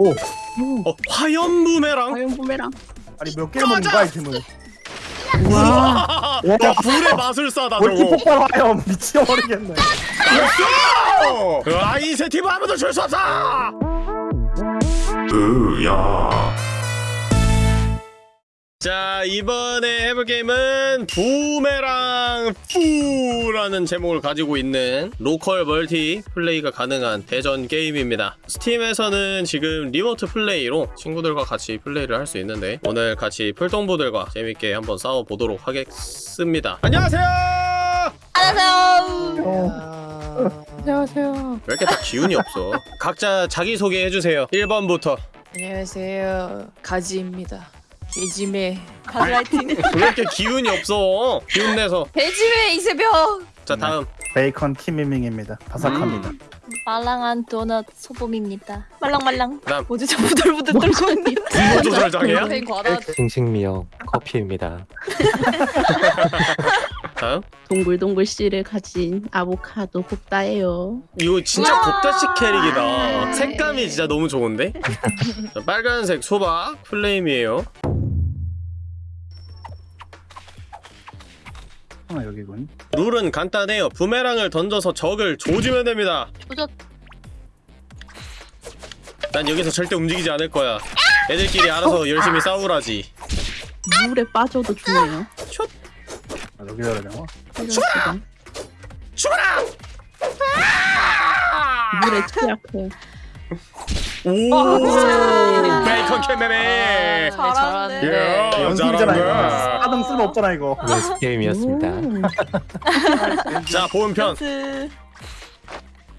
오 어, 화염 부메랑? 과연 부메랑. 아니 몇 개를 먹는 거야 아이템을 와, 와 불의 마술사다 저거. multi 폭발 화염 미쳐버리겠네 어, 아이세티브 아무도 줄 수 없어. 으야. 자 이번에 해볼 게임은 Boomerang Fu라는 제목을 가지고 있는 local multiplay가 가능한 대전 게임입니다 스팀에서는 지금 remote play로 친구들과 같이 플레이를 할 수 있는데 오늘 같이 풀동부들과 재밌게 한번 싸워보도록 하겠습니다 안녕하세요 안녕하세요. 안녕하세요. 왜 이렇게 다 기운이 없어 각자 자기소개 해주세요 1번부터 안녕하세요. 가지입니다. 개짐의 가즈라이팅. 왜 이렇게 기운이 없어 기운 내서 개짐의 이세벽. 자 다음 베이컨 키미밍입니다 바삭합니다 말랑한 도넛 소범입니다. 말랑말랑. 다음 뭐지 저 부들부들 떨고 있는. 분노 조절장애야? 배 과다. 싱싱미역 커피입니다. 다음 동글동글 씨를 가진 아보카도 곱다예요. 이거 진짜. 곱다식 캐릭이다 네. 색감이 진짜 너무 좋은데? 자, 빨간색 소박 플레임이에요 하나 여기군 룰은 간단해요 부메랑을 던져서 적을 조지면 됩니다 조졌. 난 여기서 절대 움직이지 않을 거야 애들끼리 알아서 열심히 싸우라지 물에 빠져도 죽네요. 아, 여기? 이런 수가. 죽어라! 물에 취약해. 오 베이컨 캐메메 잘하네. 예 연습이잖아 이거 사등 쓸모 없잖아 이거 연습 게임이었습니다. 음. 자 보온편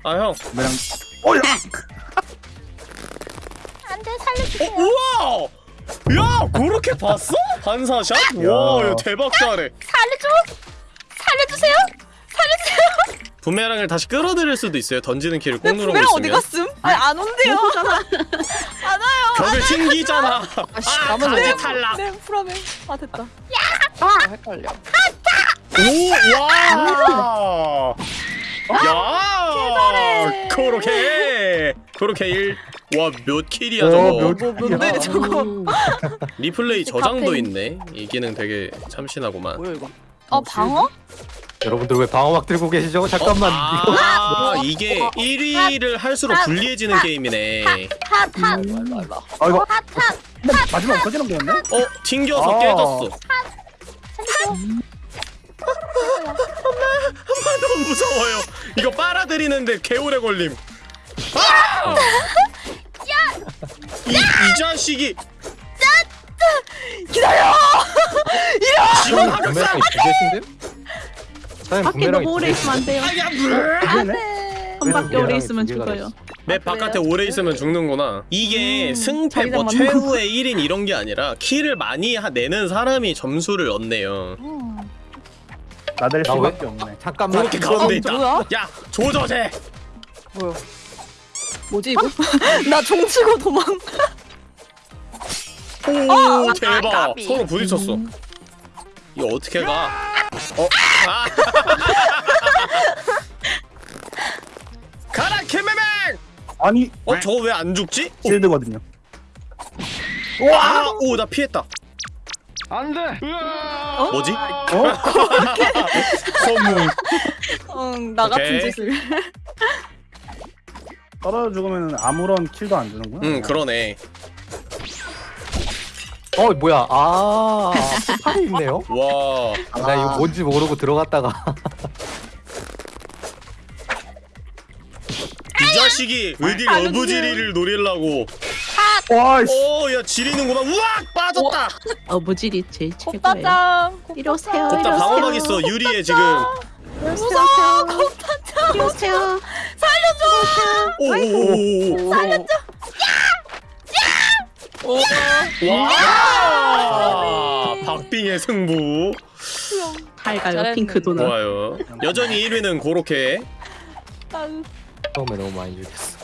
아 형 그냥 어야 안돼 살려주세요. 어, 우와! 야, 그렇게 봤어? 반사샷? 와, 야, 대박 잘해. 살려줘. 살려주세요. 살려주세요. 부메랑을 다시 끌어들일 수도 있어요. 던지는 키를 꼭 누르고 부메랑 어디 있으면. 갔음? 아니 안 온대요. 안 와요. 벽을 튕기잖아. 아씨 아, 가지 탈락. 네 프라메. 아 됐다. 헷갈려. 오, 와! 야! 그렇게 그렇게 1. 와, 몇 킬이야, 어, 저거. 몇뭐 뭔데 저거? 음. 리플레이 저장도. 있네. 이 기능 되게 참신하구만. 뭐야 이거? 어 방어? 여러분들 왜 방어막 들고 계시죠? 잠깐만. 이거 아, 이게 1위를 할수록 불리해지는 게임이네. 음. 아 이거 핫핫. 마지막 없어지는 거였네? 어, 튕겨서 아. 깨졌어. 살려줘. 엄마 너무 무서워요. 이거 빨아들이는데 개오래 걸림. 아! 이, 이 자식이 기다려. 지금 하겠어. 부메 밖에 너무 오래 두 있으면 안 돼요. 아야 물. 안돼. 한 바퀴 오래 있으면 죽어요. 맵 바깥에 오래 있으면 죽는구나. 이게 음, 승패 뭐 최후의 1인 이런 게 아니라 킬을 많이 하- 내는 사람이 점수를 얻네요. 나댈 나 왜? 수밖에 없네 잠깐만. 그렇게 가운데 어, 있다. 뭐야? 야 조저제. 뭐야? 뭐지 이거? 나 종치고 도망. 오 대박. 까비. 서로 부딪혔어. 이거 어떻게 가? 어? 아. 가라 캐메맹! 아니 어 저거 왜 안 죽지? 실드거든요 와! 오, 나 피했다. 안 돼. 뭐지? 어? 선물. 응, 나 같은 오케이. 짓을. 떨어져 죽으면 아무런 킬도 안 주는구나 응, 그러네. 어 뭐야? 아 팔이 있네요. 와. 아, 나 이거 뭔지 모르고 들어갔다가 이 자식이 어딜 어부지리를 노리려고. 와이씨 오, 야, 지리는구나. 우악! 빠졌다! 어부질이 제일 최고예요. 곱다짱. 이리 오세요. 곱다 방어막. 있어, 유리에 지금. 무서워. 곱다짱. 이리 오세요. 오오오오. 살려줘. 와! 박빙의 승부. 잘 가요. 잘했네. 핑크 도넛. 좋아요. 여전히 1위는 그렇게. 처음에 너무 많이 죽였어.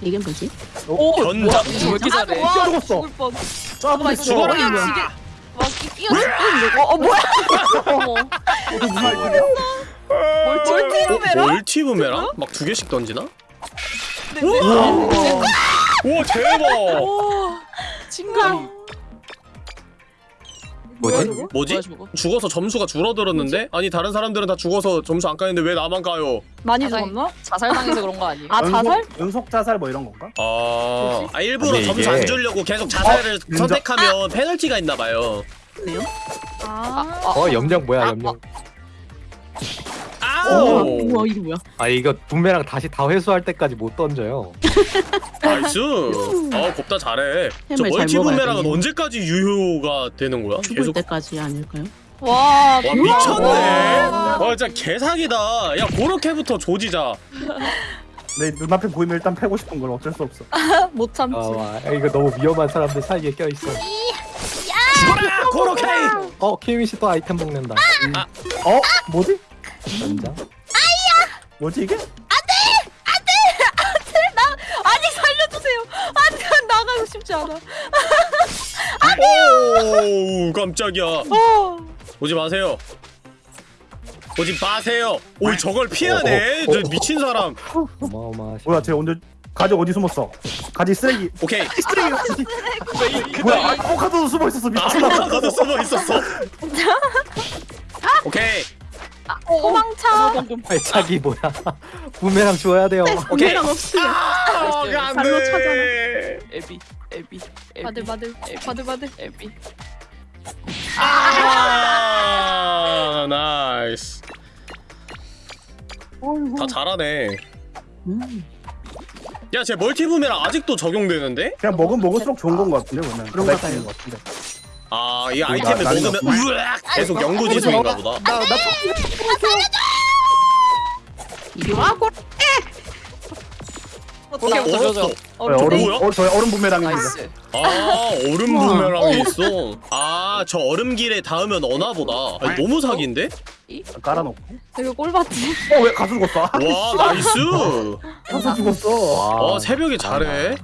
이게 뭐지? 오, 견자. 왜 이렇게 잘해? 와, 죽었어. 짜증 죽어라! 와, 끼- 끼어 죽겠는데. 어, 어, 뭐야? 어머. 무슨 말이야? multi 부메랑? multi 부메랑? 막 두 개씩 던지나? 네, 네. 오 대박 오 징그러. 뭐지? 뭐지? 뭐야, 저거? 죽어서 점수가 줄어들었는데? 아니 다른 사람들은 다 죽어서 점수 안 까는데 왜 나만 까요? 많이 자살. 죽었나? 자살당해서 그런 거 아니에요? 아 자살? 연속, 연속 자살 뭐 이런 건가? 아, 아 일부러 아니, 점수 이게- 안 주려고 계속 자살을 어. 선택하면 페널티가 있나 봐요. 그래요? 아. 어 염력 뭐야 우 와, 아우! 우와 이게 뭐야? 아 이거 부메랑 다시 다 회수할 때까지 못 던져요 nice. 아 곱다 잘해. 저 햄을 잘 multi 먹어야 부메랑은 되네. 언제까지 유효가 되는 거야? 죽을 계속. 때까지 아닐까요? 와. 와 미쳤네. 와. 와 진짜 개사기다. 야 그렇게부터 조지자. 내 눈앞에 보이면 일단 패고 싶은 걸 어쩔 수 없어. 못 참지. 아 와, 이거 너무 위험한 사람들 사이에 껴 있어 죽어라 코로케이. 어 키미 씨또 아이템 먹는다 음, 어? 뭐지? 연장 뭐지 이게? 아니 살려주세요. 아니 나가고 싶지 않아. 오 깜짝이야. 어. 오지 마세요. 오지 마세요. 오 저걸 피하네. 어, 어, 저 어. 미친 사람. 어마어마하시 뭐야 쟤 오늘 가지 어디 숨었어? 가지 쓰레기. 오케이. 쓰레기. 뭐야? 아보카도도 숨어 있었어 미쳤나? 아까도 숨어 있었어. 오케이. 도망쳐. 발차기 뭐야 부메랑 줘야 돼요 오케이. 부메랑 없으면 아, 안 발로 돼. 에비 에비 에비 바들 바들 바들 바들. 에비. 아, nice. 다 잘하네. 음. 야, 쟤 멀티붐이랑 아직도 적용되는데? 그냥 먹으면 먹을수록 좋은 건 것 같은데 봐요. 있는 것 같은데. 아, 이 아이템을 나- 먹으면 나는 으악 계속 영구지성인가 보다. 나나 이리 와 꼴. 오케이. 얼었어. 어, 얼음? 어 저희 얼음 부메랑입니다. 아, 얼음 부메랑이 있어. 아, 저 얼음길에 닿으면 어나 보다. 아니, 너무 사기인데? 깔아놓고. 되게 꼴봤지. 어 왜 가수 죽었어? 아, 와, nice. 가수 죽었어. 어, 새벽에 잘해.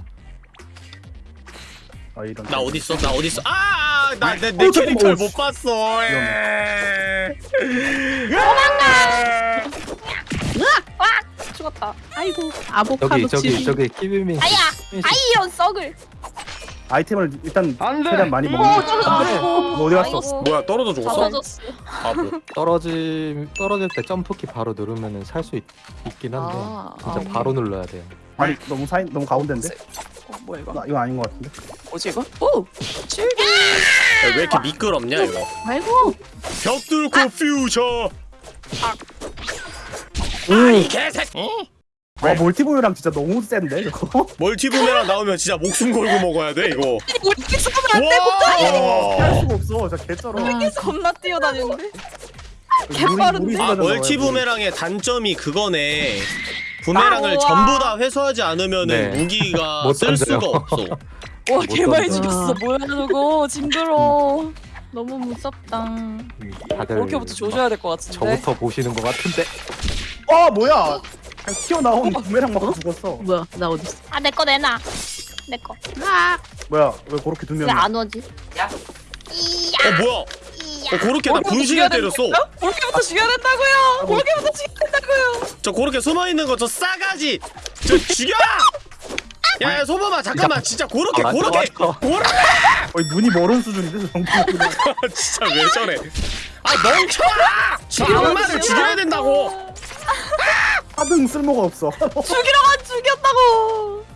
아 이런. 나 어디 있어? 나 어디 있어? 아, 나 내. 캐릭터를 어, 못 봤어. 에. 죽었다. 아이고 아보카도 저기 저기 저기 키비민 씨 아야. 아이 이런 썩을. 아이템을 일단 최대한 많이 어, 먹는. 아이고. 너 어디 갔어? 아이고. 뭐야, 떨어져 다 죽었어? 터졌어. 바보. 떨어질 떨어질 때 점프키 바로 누르면은 살 수 있긴 한데 아, 진짜 아, 바로 눌러야 돼요. 아니 너무 사이 너무 가운데인데? 어, 뭐야 이거? 나 이거 아닌 것 같은데. 뭐지 이거? 오! 야, 왜 이렇게 미끄럽냐, 이거? 아이고 벽 뚫고 퓨처. 오. 이 개새끼. 와 멀티보이랑 진짜 너무 센데 이거. 멀티부메랑 나오면 진짜 목숨 걸고 먹어야 돼 이거. 이렇게 쓰면 안 와. 할 수가 없어. 진짜 개쩔어. 아, 겁나 뛰어다니는데. 개빠른데? 아 멀티부메랑의 단점이 그거네. 부메랑을 아. 전부 다 회수하지 않으면은 네. 무기가 못쓸 던져요. 수가 없어. 와 던져. 죽였어 뭐야 저거 징그러 너무 무섭다. 음, 다들 그렇게부터 조져야 될 것 같은데 저부터 보시는 것 같은데 어 뭐야? 그냥 튀어나온 부메랑 맞고 죽었어. 뭐야 나 어디 있어? 아 내 거 내놔. 내 거. 뭐야? 왜 그렇게 두 명이? 왜안 오지? 어 뭐야? 어 그렇게 나 분신을 때렸어. 된다고요? 그렇게부터 죽여야 된다고요 그렇게부터 죽여야 된다고요 저 그렇게 숨어 있는 거 저 싸가지. 저 죽여! 야, 야 소범아 잠깐만 진짜 그렇게 아, 맞아. 그렇게 거의 눈이 멀은 수준인데 저. 진짜 왜 저래? 아 멍청아! 저 악마를 죽여야 된다고. 하등 쓸모가 없어. 죽이러만 죽였다고.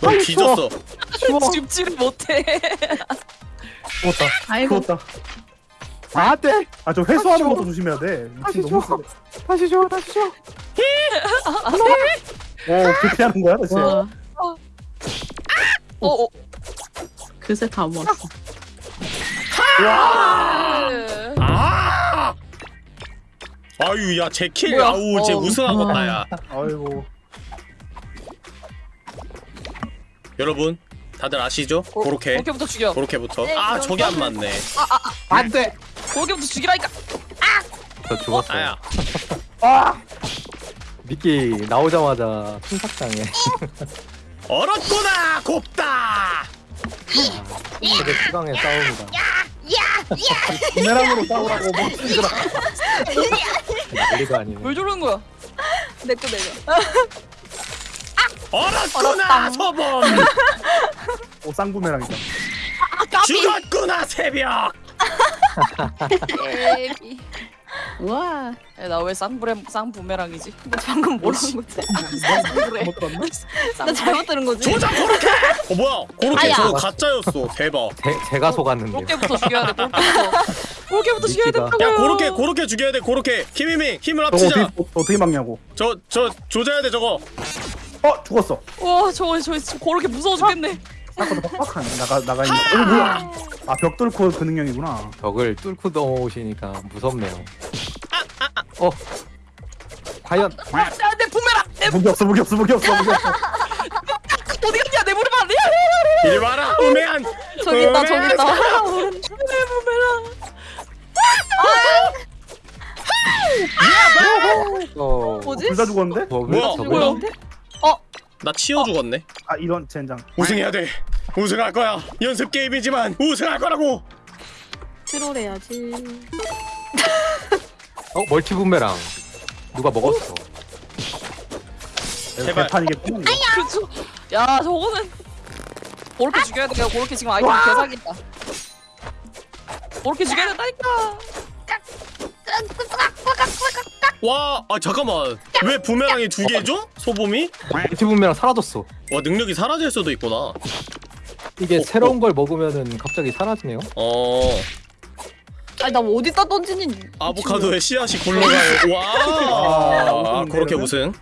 너 뒤졌어. 죽지를 못해 죽었다. 아이고 죽었다. 아 네. 아저 회수하는 것도 조심해야 돼. 미친 너무 세. 다시 줘 다시 줘. 어 그렇게 하는 거야 대체? 와 어 어 그새 다 모았어. 아! 아유 야 제킬 뭐야? 아우 쟤 어. 우승하겠다 야. 아이고. 여러분 다들 아시죠? 그렇게 그렇게부터 죽여 그렇게부터. 네, 아 저게 안 맞네. 안돼. 그렇게부터 죽이라니까 저 죽었어요. 아야. 아 미끼 나오자마자 충삭당해. 얼었구나 곱다. 되게 수강의 싸움이다. 부메랑으로 싸우라고 뭐 찌들어. 난리가 아니네. 뭘 저러는 거야 내거 내려. 얼었구나 소범 오 쌍부메랑이다 죽었구나 새벽 예비. 우와. 나왜 쌍부레 쌍부메랑이지? 너 방금 뭐라는 거지? 나 잘못 들은 거지? 조작 고로케 어 뭐야 고로케. 저거 가짜였어 대박 제, 제가 속았는데요. 골게부터 죽여야 돼. 골게부터 죽여야. 된다고요. 야 고로케 고로케 죽여야 돼 고로케 키미밍 힘을 합치자 어떻게, 어, 어떻게 막냐고 저 저 조져야 돼 저거 어 죽었어 와, 저거 저 고렇게 무서워 죽겠네. 아까도 빡빡하네 나가 나가 있는 어 뭐야 아벽 뚫고 그 능력이구나 벽을 뚫고 넘어오시니까 무섭네요. 어 과연 부메랑. 내 무기 없어 무기 없어 무기 없어 무기 없어 어디 갔냐? 내 무릎 안 야, 이리 와라 우매한 저기 있다 저기 있다. 내 부메랑. 어 뭐지? 둘 다 죽었는데? 뭐야, 저걸 뭐야? 어? 나 치여 죽었네 아 이런 젠장 우승해야 돼 우승할 거야 연습 게임이지만 우승할 거라고 트롤 해야지. 어 멀티 분메랑 누가 먹었어? 제발. 개판이겠구만 그렇죠. 야, 저거는 고렇게 죽여야 돼. 고렇게 지금 아이템 개사기다. 고렇게 죽여야 된다니까. 와, 아 잠깐만. 왜 부메랑이 두 개죠? 소범이? 멀티 분메랑 사라졌어. 와 능력이 사라질 수도 있구나. 이게 어, 새로운 걸 먹으면은 갑자기 사라지네요. 어, 아니 나 어디다 던지니? 아보카도에 씨앗이 굴러가요. 와, 아, 그렇게 우승.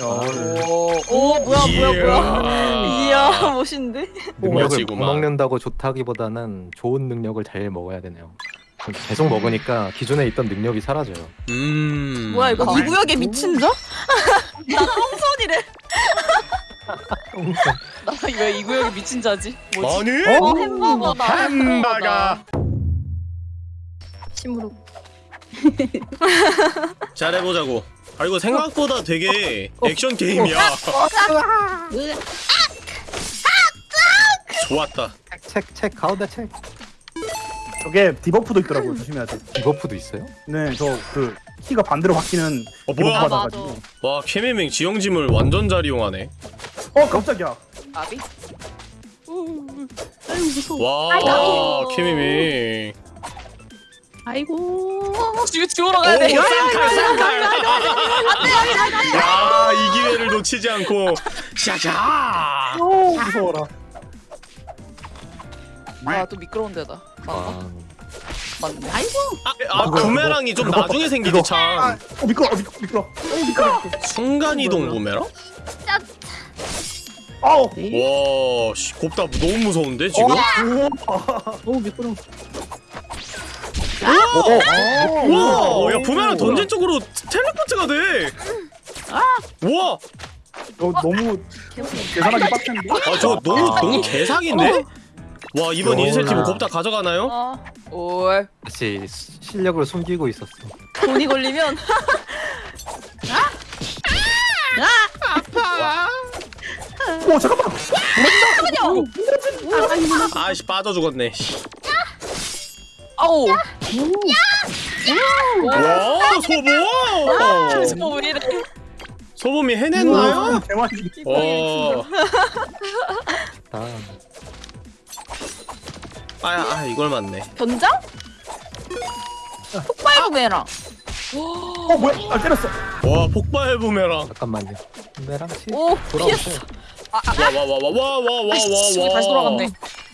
야, 오, 오 뭐야 뭐야 뭐야. 이야. 이야 멋있는데? 능력을. 먹는다고 좋다기보다는 좋은 능력을 잘 먹어야 되네요. 계속 먹으니까 기존에 있던 능력이 사라져요. 음. 뭐야 이거 이 구역에 미친 자? 나 똥손이래. 나 왜 이 구역에 미친 자지? 뭐지? 아니? 어 햄버거다. 햄버거. 침으로. 잘해보자고. 아 이거 생각보다 되게 액션 게임이야. 좋았다. 책, 책, 가운데 책. 저게 debuff도 있더라고 조심해야 돼 debuff도 있어요? 네, 저 그 키가 반대로 바뀌는 어 debuff? 받아가지고. 와 케미밍 지형짐을 완전 잘 이용하네. 어, 깜짝이야. 아비? 아유 무서워. 와 케미밍. 아이고. 지금 지우러 가야 돼. 오, 쌍칼, 쌍칼. 야, 이 기회를 놓치지 않고 샤샤. 오, 무서워라. 아, 또 미끄러운 데다. 아, 아, 맞네. 아이고. 아, 아 부메랑이 좀 나중에 생기지 이거. 참. 어, 미끄러, 어, 미끄러, 미끄러. 어, 미끄러. 순간 이동 부메랑? 아우. 와, 씨, 곱다 너무 무서운데 지금? 너무 미끄러. 오, 와, 야 부메랑 던진 쪽으로 텔레포트가 돼. 와, 너 너무 계산하기 빡센데. 아저 너무 아. 너무 개사기인데? 와 이번 어, 인센티브 야. 곱다 가져가나요? 어 올. 다시 시- 실력을 숨기고 있었어. 돈이 걸리면 오, 잠깐만. 아씨 빠져 죽었네. 씨. 아우. 와 소범. 지금 왜 이래? 소범이 해냈나요? 대만이. 와. 아, 아, 아 이걸 맞네. 변장? 폭발 구매랑. 어, 뭐야? 아, 때렸어. 와 폭발 부메랑. 잠깐만요. 분메랑 씨. 오 돌아오세요. 와와와와와와와와. 아이씨, 저기 다시 돌아갔네.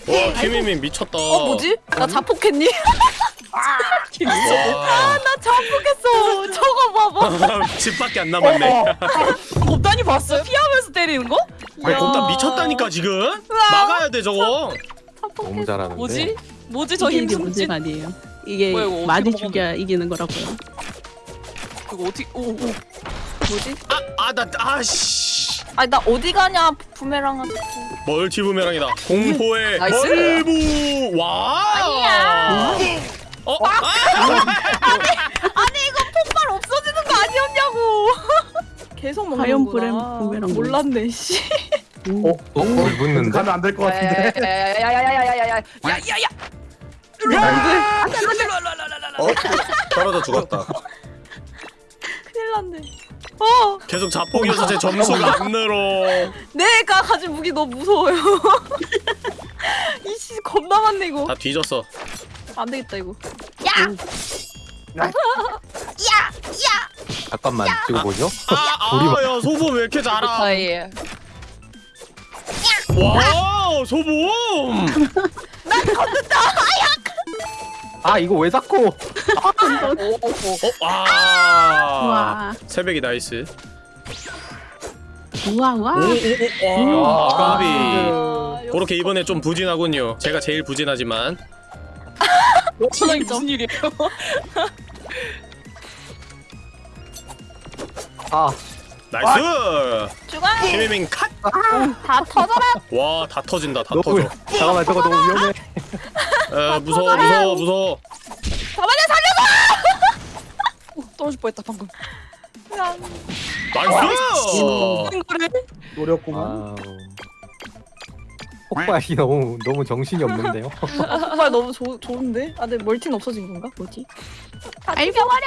와 키미민 미쳤다. 어 뭐지? 나 자폭했니? 와. 나 자폭했어. 저거 봐봐. 집 밖에 안 남았네. 곱단이 봤어요? 피하면서 때리는 거? 곱다 미쳤다니까 지금. 막아야 돼 저거. 너무 잘하는데. 뭐지? 뭐지 저 이게 힘 이게 숨진? 문제가 아니에요. 이게 뭐야, 이거 어떻게 많이 먹었는데? 죽여야 이기는 거라고요. 그거 어떻게? 오, 오. 뭐지? 아나 아 씨. 아니 나 어디 가냐 부메랑한테. multi 부메랑이다. 공포의 nice. 멀부. 와. 아니야. 어? 아! 아니 이거 폭발 없어지는 거 아니었냐고. 계속 먹는구나. 바이옴 몰랐네 씨. 오, 어, 거의 붙는데? 가면 안 될 것 같은데. 야야야야야야야야야야야. 안돼 안돼 안돼. 어 떨어져 죽었다. 큰일 났네. 어. 계속 자폭이어서 제 점수가 안 늘어. 내가 가진 무기 너무 무서워요. 이씨 겁나 많네 이거. 다 뒤졌어. 안 되겠다 이거. 야. 잠깐만 찍어보죠. 아야 아, 아, 소보 왜 이렇게 잘아 와 소봄 난 건든다! 아 이거 왜 자꾸? 어, 어, 어, 아. 와. 새벽이 nice. 우와 우와. 오오오 음. 까비. 그렇게 이번에 좀 부진하군요. 제가 제일 부진하지만. 무슨 일이에요? 아. nice! 죽어! 김혜민 컷! 아. 다 터져라! 와 다 터진다 다 너무 터져 잠깐만 저거 너무 위험해 에 무서워 무서워 무서워 저번에 떨어질 뻔했다 방금. nice! 노렸구만 폭발이 너무 너무 정신이 없는데요 정말 너무 좋 좋은데? 아 근데 멀티는 없어진 건가? 뭐지? 다 죽여버려!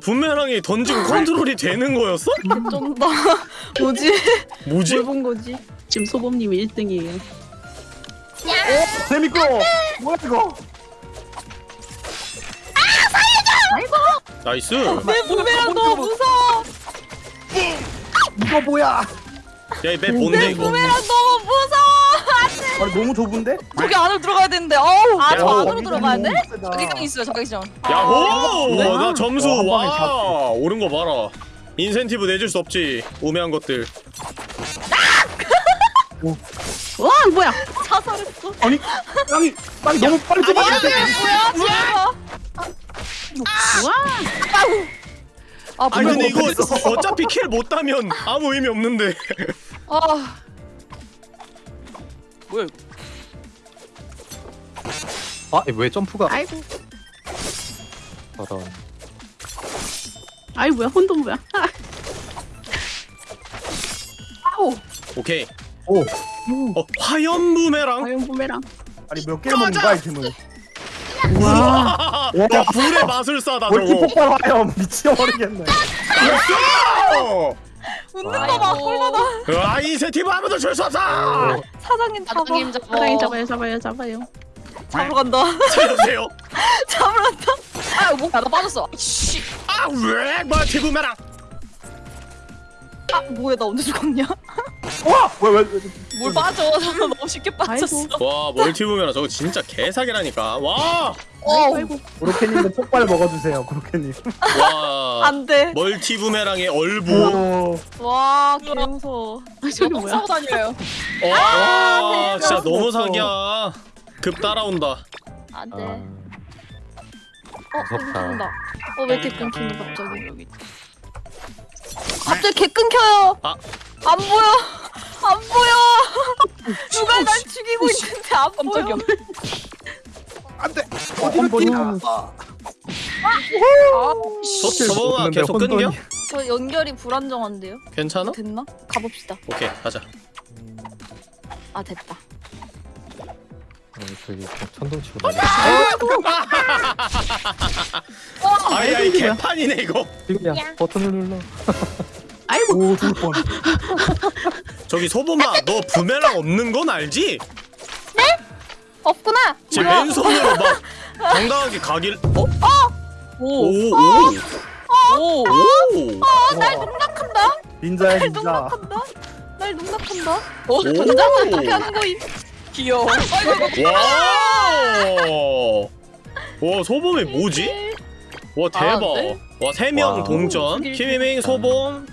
부메랑이 던지고 컨트롤이 되는 거였어? 쩐다. 뭐지? 뭐지? 뭘 본 거지? 지금 소범님이 1등이에요. 재밌고 뭐야 이거 nice 내 부메랑 너무 무서워. 이거 뭐야 야 이 map 뭔데 이거 부메랑 너무 무서워. 아니 너무 좁은데 저기 안으로 들어가야 되는데. 어우. 아, 저 야, 안으로 들어가야 돼? 자기장 있어요. 자기장. 야호! 네? 나 점수 어, 와 오른 거 봐라 인센티브 내줄 수 없지 우매한 것들 와 뭐야? 자살했어. 아니 땅이 땅이 너무 빨리 좁아졌어 뭐야, 뭐야. 와 아, 아니 근데 이거. 어차피 킬 못 따면 아무 의미 없는데 아. 뭐야? 이거? 아왜 점프가? 아이고. 저런 아이 뭐야? 혼돈 뭐야? 아우. 오케이. 오. 어 화염 부메랑? 과연 부메랑. 아니 몇 개를 먹는 거야 이템을 와, 야 불의 마술사다 저거. 폭발 화염. 미쳐버리겠네. 어. 웃는 거 봐, 꿀받아. 아 인센티브 아무도 줄 수 없어 사장님 잡아. 사장님 잡아. 사장님 잡아요 잡아요 잡아요. 잡으러 간다. 살려주세요 잡으러 간다. 아, 목 나가 빠졌어. 씨. 아왜 multi 부메랑 아, 뭐야, 나 언제 죽었냐? 와 왜왜 뭘 빠져? 너무 쉽게 빠졌어. 아이고. 와 multi 부메랑 저거 진짜 개사기라니까 와 어. 아이고. 고로케님도 폭발 먹어주세요 고로케님 와 안 돼. 멀티 부메랑의 얼부 오 와, 개 무서워. 아, 저기 똥 뭐야? 싸고 다녀요. 와 진짜 대박. 너무 사기야 급 따라온다 안 아, 돼. 어, 무섭다. 끊긴다. 어, 왜 이렇게 끊기는 갑자기? 여기. 갑자기 개 끊겨요. 아. 안 보여. 안 보여. 누가 날 죽이고 있는데 안 보여. 안돼 어, 한 번이 소, 소범아 계속 끊겨? 저 연결이 불안정한데요? 괜찮아? 됐나? 가봅시다. 오케이 가자 아, 됐다. 저기 천둥 치고 다니 아이 아이 개판이네 이거 지금이야 버튼을 눌러 아이고. 오 죽을 뻔 저기 소범아 너 부메랑 없는 건 알지? 없구나. 제 뭐야? 왼손으로 막 당당하게 가길 어? 오. 오 오 오 오. 오. 날 농락한다. 닌자야 날 닌자 농락한다. 날 농락한다. 어, 오. 어떻게 하는 거임? 귀여워. 와! 와, 소범이 뭐지? 와, 대박. 아, 네? 와, 아, 네? 세명 동전. 키미밍, 소범,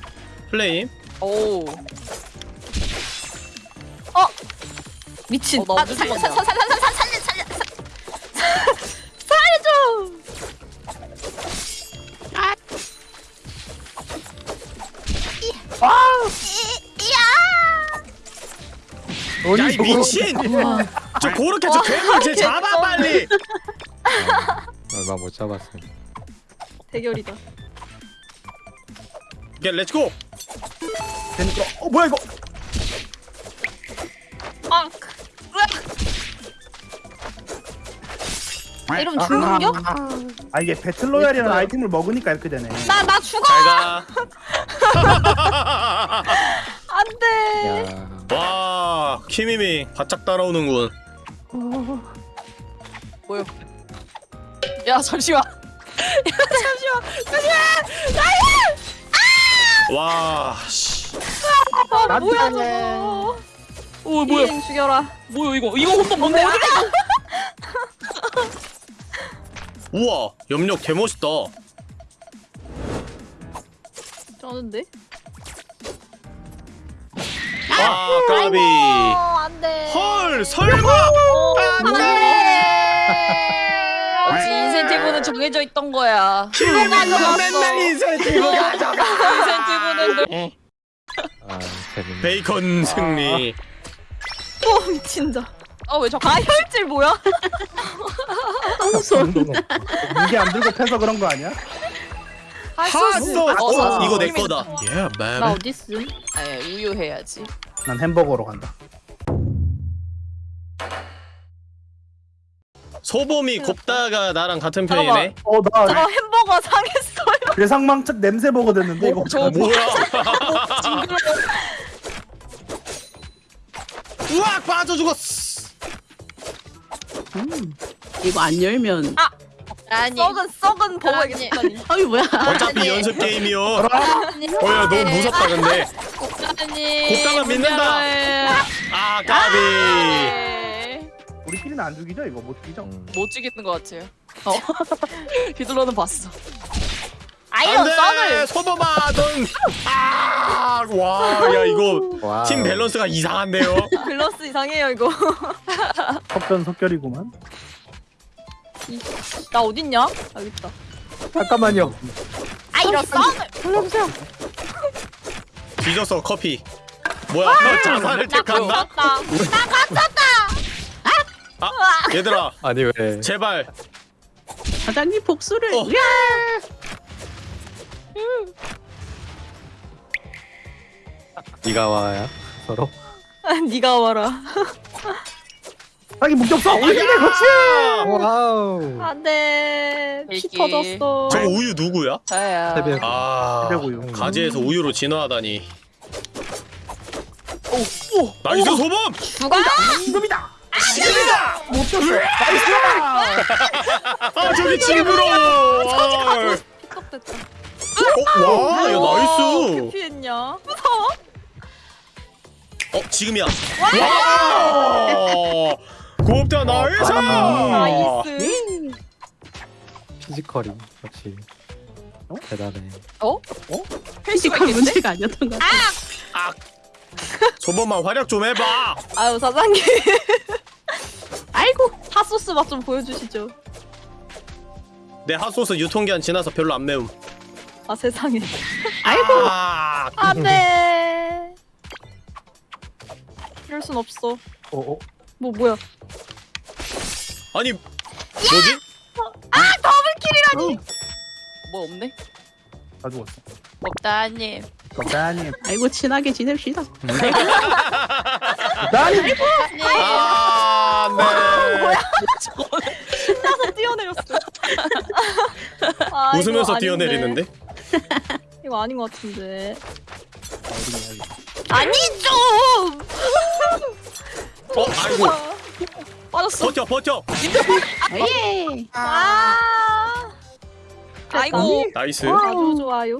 플레임. 오. 어! 미친. 어, 아, 살려줘! 아! 와! 야 이 미친! 저 그렇게 저 괴물 쟤 잡아 개쩐네. 빨리! 얼마 못 잡았어요. 대결이다. 오케이 let's go! 되니까 어 뭐야 이거 아, 으악. 이러면 죽는 겨? 아 이게 battle royale이라는 아이템을 먹으니까 이렇게 되네 나, 나 죽어! 잘가 안 돼! 야. 와 키미미 바짝 따라오는군 보여. 야 잠시만. 와 씨. 아, 뭐야. 저거. 오 뭐야? 죽여라. 뭐야 이거? 이거 혼돈 뭔데? 아! 우와 염력 개멋있다 쩌는데? 아 까비 어, 안 돼. 헐 설마 어, 안 돼. 역시 인센티브는 정해져 있던 거야. 키미미가 맨날 인센티브 가져가 인센티브는 늘 아 재밌네. 베이컨 승리 어, 미친다. 어왜 자꾸 가혈질 뭐야? 무게 안 들고 패서 그런 거 아니야? 핫소스 어, 어, 이거 내 거다 예나 baby 어딨음? 아니 우유 해야지. 난 햄버거로 간다 소범이 곱다가 나랑 같은 편이네 어 나 저 햄버거 상했어요. 괴상망측 냄새 버거 됐는데 이거 저거 뭐야. 우악 빠져 죽었어 음. 이거 안 열면 아니. 썩은, 썩은 버거 아니. 이겠다니. 어이 뭐야? 어차피 연습 게임이요 어야 너무 무섭다 근데. 곱다가 믿는다. 아 까비 우리끼리는 안 죽이죠 이거 못 죽이죠? 음. 못 죽이는 것 같아요. 어. 휘둘러는 봤어. 아이런 썩을. 안돼 소범아 넌아 와 야 이거 와우. 팀 밸런스가 이상한데요 밸런스 이상해요, 이거. 속전속결이구만 나 어딨냐? 여기 있다. 잠깐만요. 아이런 썩을. 뒤졌어 커피 뭐야 너 자살을 택한다 나 갇혔다. 아 얘들아 아니 왜? 제발 사장님 복수를. 어. 야! 네가 와야 서로. 네가 와라. 자기 목격서 올리네 그렇지 와우. 안돼. 피. 터졌어. 저거 우유 누구야? 저야. 세배. 아 새우유. 가지에서 우유로 진화하다니 오, nice 소범 죽어. 지금이다 지금이다 못 쳤어 nice 아 저기 징그러워 아, 픽업됐다. 어, 와 야 nice 피했냐? 무서워. 어 지금이야 와 곱다 nice nice. physical이 역시 어? 대단해. physical 문제가 아니었던 것 같아. 소범아 활약 좀 해봐 아유 사장님. 아이고. 핫소스 맛 좀 보여주시죠. 내 핫소스 유통기한 지나서 별로 안 매움 아 세상에. 아이고. 아, 안돼. 이럴 순 없어. 어, 어. 뭐 뭐야? 아니 뭐지? 뭐 없네? 다 죽었어 먹다님. 감사님 아이고 친하게 지냅시다. 나니 아, 네. 신나서 뛰어내렸어. 아, 웃으면서. 뛰어내리는데? 이거 아닌 것 같은데. 어디 아니 좀. 어, 아이고. 빠졌어. 버텨, 버텨. 예. 아. 아이고. nice. 아주 좋아요.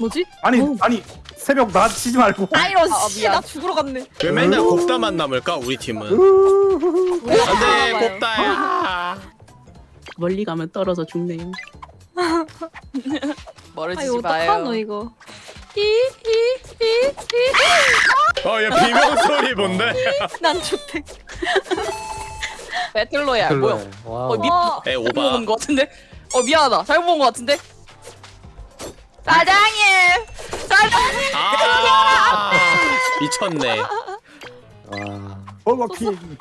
뭐지? 아니 아니 새벽 나 치지 말고 아이런 아, 씨. 나 죽으러 갔네. 왜 맨날 곱다만 남을까, 우리 팀은? 우리 안 돼, 봐요. 곱다야. 멀리 가면 떨어져 죽네요. 멀어지지 아이 마요. 어떡하노 이거. 히히히히. 어, 얘 비명 소리 뭔데? 난 주택. 배틀로야. 뭐야? 어, 미- 어, 에, 잘못 오바. 본거 같은데? 어 미안하다. 잘못 본거 같은데? 사장님. 사장님. 미쳤네. 아 버거킹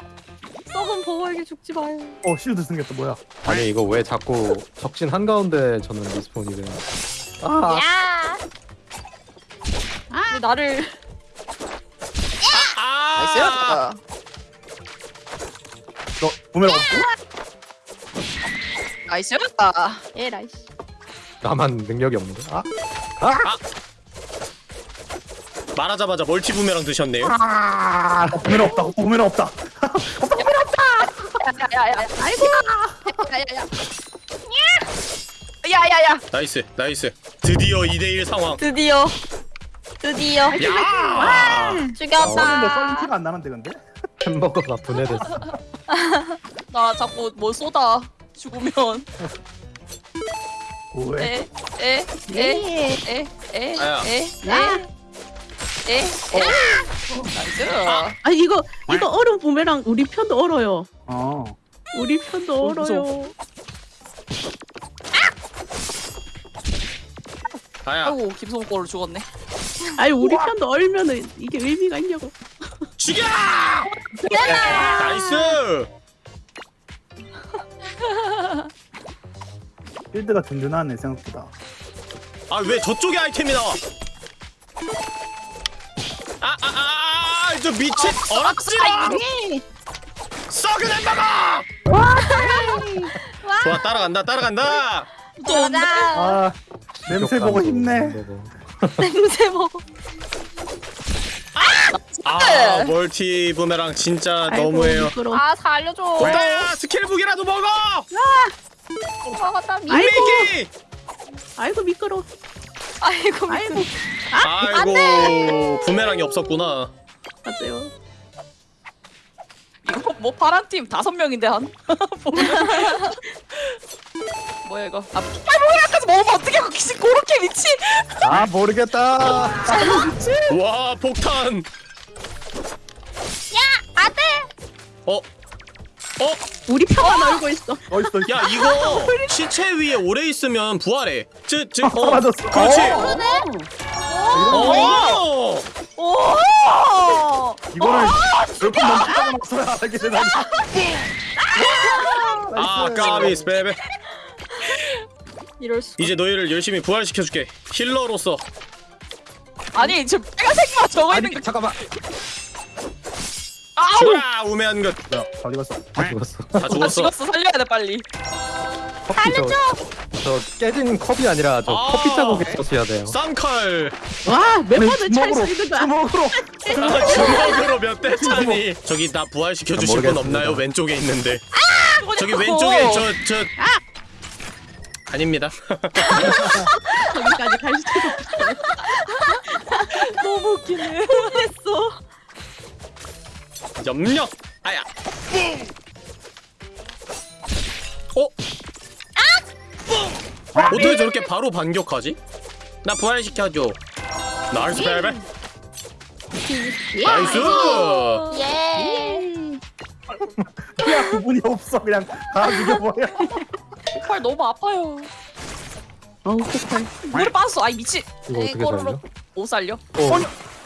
썩은 버거에게 죽지 마요. 어 실드 생겼다 뭐야 아니 이거 왜 자꾸 적진 한 가운데 저는 리스폰이 돼 아, 야. 왜 나를 아, 너 부메랑 없어? nice 에라이씨. 나만 능력이 없는데? 아? 말하자마자 multi 부메랑 드셨네요. 아 부메랑 없다 부메랑 없다 야야야 아이고 야야야 야야야 nice, nice. 드디어 2대1 상황. 드디어. 드디어. 야! 썰는데 죽였다. 썰린 티가 안 나는데 근데? 햄버거가 분해됐어 나 자꾸 뭐 쏟아 죽으면 왜? 에에에에에에에 아야. nice 아 이거 이거 얼음 부메랑 우리 편도 얼어요. 어 우리 편도 어, 얼어요. 아야, 아이고 김성골로 죽었네 아니 우리 편도 얼면은 이게 의미가 있냐고. 죽여! nice! shield가 든든하네 생각보다 아, 왜 저쪽에 아이템이 나와? 아, 아, 아, 아, 저 미친 어랍지 마! 썩은 햄버거! 좋아, 따라간다, 따라간다! 가자. 아 냄새 보고 힘내. 냄새 먹어. 아, 멀티 부메랑 진짜 아이고, 너무해요. 미끄러. 아 살려줘. 오다야, 스킬북이라도 먹어! 먹었다. 미. 아이고. 아이고 미끄러. 아이고. 아이고 아이고, 부메랑이 없었구나. 맞아요. 이거 뭐 파란 팀 다섯 명인데 한 뭐야 이거 아 빨모야까지 먹으면 어떻게 혹시 그렇게 미친 아 모르겠다 와, 폭탄! 안돼. 어? 어? 우리 편만 얼고 있어. 어딨어 야 이거 시체 위에 오래 있으면 부활해. 저, 저, 아, 어, 사라졌어. 그렇지. 어, 어. 오 이거를 몇번 넘기다가 나서야 알게 되다니 아 까비 스 베베. 이럴 수. 이제 너희를 열심히 부활시켜줄게. 힐러로서. 아니 지금 빨간색만 적어 있는 아니 거 잠깐만 죽어라 우매한 것. 야 어디 갔어 다 죽었어 다 나 죽었어. 죽었어 살려야 돼 빨리 커피 저, 저 깨진 컵이 아니라 저 아. 커피 자국에 있었어야 돼요 쌍칼. 와몇 번을 주먹으로 찰수 있는 거야. 주먹으로 아, 주먹으로 몇 대 차니. 저기 나 부활시켜 주실 분 모르겠습니다. 없나요? 왼쪽에 있는데. 어. 저기 왼쪽에 저 저. 아닙니다. 거기까지 갈 수도 없어. 너무 웃기네 했어. 염력. 아야. 어? 어떻게 저렇게 바로 반격하지? 나 부활시켜줘. Nice baby. Nice. 예. 야 구분이 없어 그냥 다 죽여버려 팔 너무 아파요 어우 폭발. 물에 빠졌어 아이 미친 이거 어떻게 살려? 못 살려 어,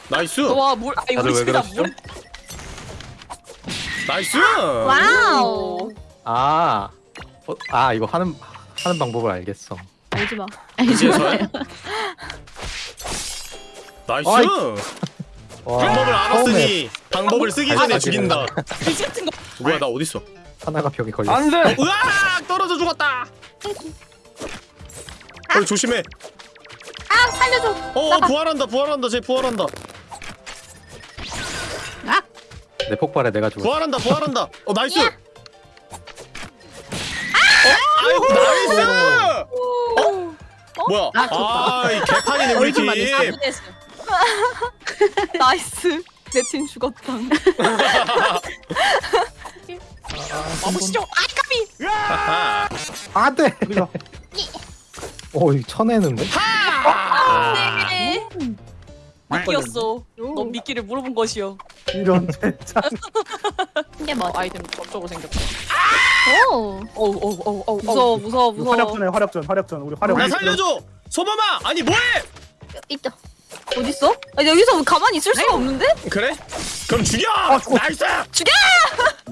nice. 와물 아이 우리 왜 집이다? 물 nice. Wow. 아, 어, 아 이거 하는 하는 방법을 알겠어. 알지 마. 이제서야? Nice. 어이. 와, 방법을 알았으니 방법을 쓰기 전에 아, 죽인다. 미친 같은 거 뭐야 나 어딨어? 하나가 벽에 걸렸어. 돼. 으악 떨어져 죽었다. 어 조심해. 아 살려줘. 어, 어 부활한다 부활한다 쟤 부활한다 내 폭발에 내가 죽었어. 부활한다 부활한다. 어 nice. 어 아이고 nice. 어 뭐야? 아, 좋다. 아이 개판이네 우리 팀. Nice. 내 팀 죽었다. 마무시죠 아이 까비 하하. 안돼. 우리가 어, 이거 쳐내는데? 아. 네. 미끼였어 넌 미끼를 물어본 것이요 이런 젠장 이게 어, 뭐? 아이템 저쪽으로 생겼다 오. 어우 어우 어우 어우 무서워 무서워 무서워. 화력전에 화력전 화력전 우리 화력 나 살려줘. 소범아 아니 뭐해? 있죠. 어딨어? 아, 여기서 가만히 있을 수가 없는데? 그래? 그럼 죽여! 죽어. Nice!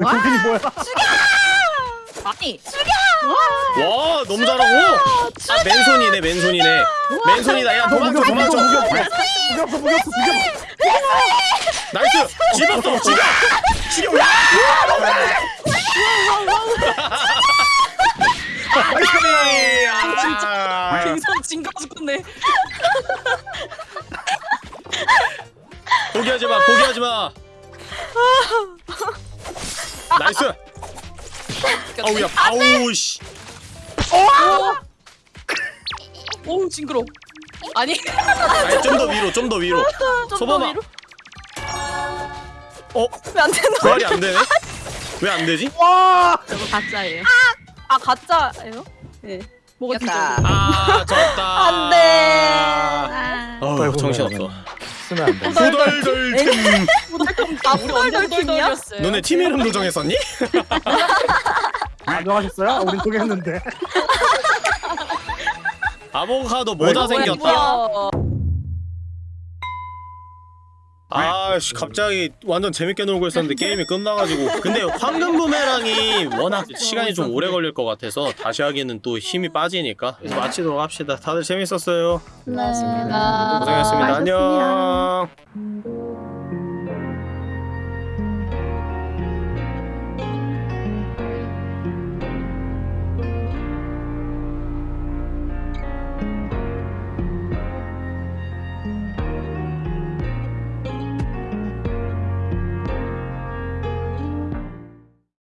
정신이 뭐야? 아니 와 너무 잘하고! 아 맨손이네 맨손이네. 맨손이다. 야 도망쳐 도망쳐. 묶였어 묶였어 묶였어. Nice! 집었어 죽여! 죽여! Nice! 아, 갱성 진거 죽겠네 포기하지 마 포기하지 마. 나이스! 아우 야 아우 씨 오우 징그러 아니 아니 좀더 위로 좀 더 위로 소범아 위로? 어? 왜안 되나? 부활이 안 되네? 왜 안 되지? 저거 가짜예요. 아 가짜예요? 네. 뭐가. 징그러 아 졌다 안 돼. 아, 어우 정신 없어 쓰면 안 돼. 후덜덜팀 아 우리 완전 후덜덜 팀이야? 너네 팀 이름도 정했었니? 안녕하셨어요? 우린 소개했는데. 아보카도 모자 생겼다. 아씨 갑자기 완전 재밌게 놀고 있었는데 게임이 끝나가지고. 근데 황금 부메랑이 워낙 시간이 좀 오래 걸릴 것 같아서 다시 하기에는 또 힘이 빠지니까. 그래서 마치도록 합시다. 다들 재밌었어요. 고맙습니다. 고생했습니다. 안녕. 음.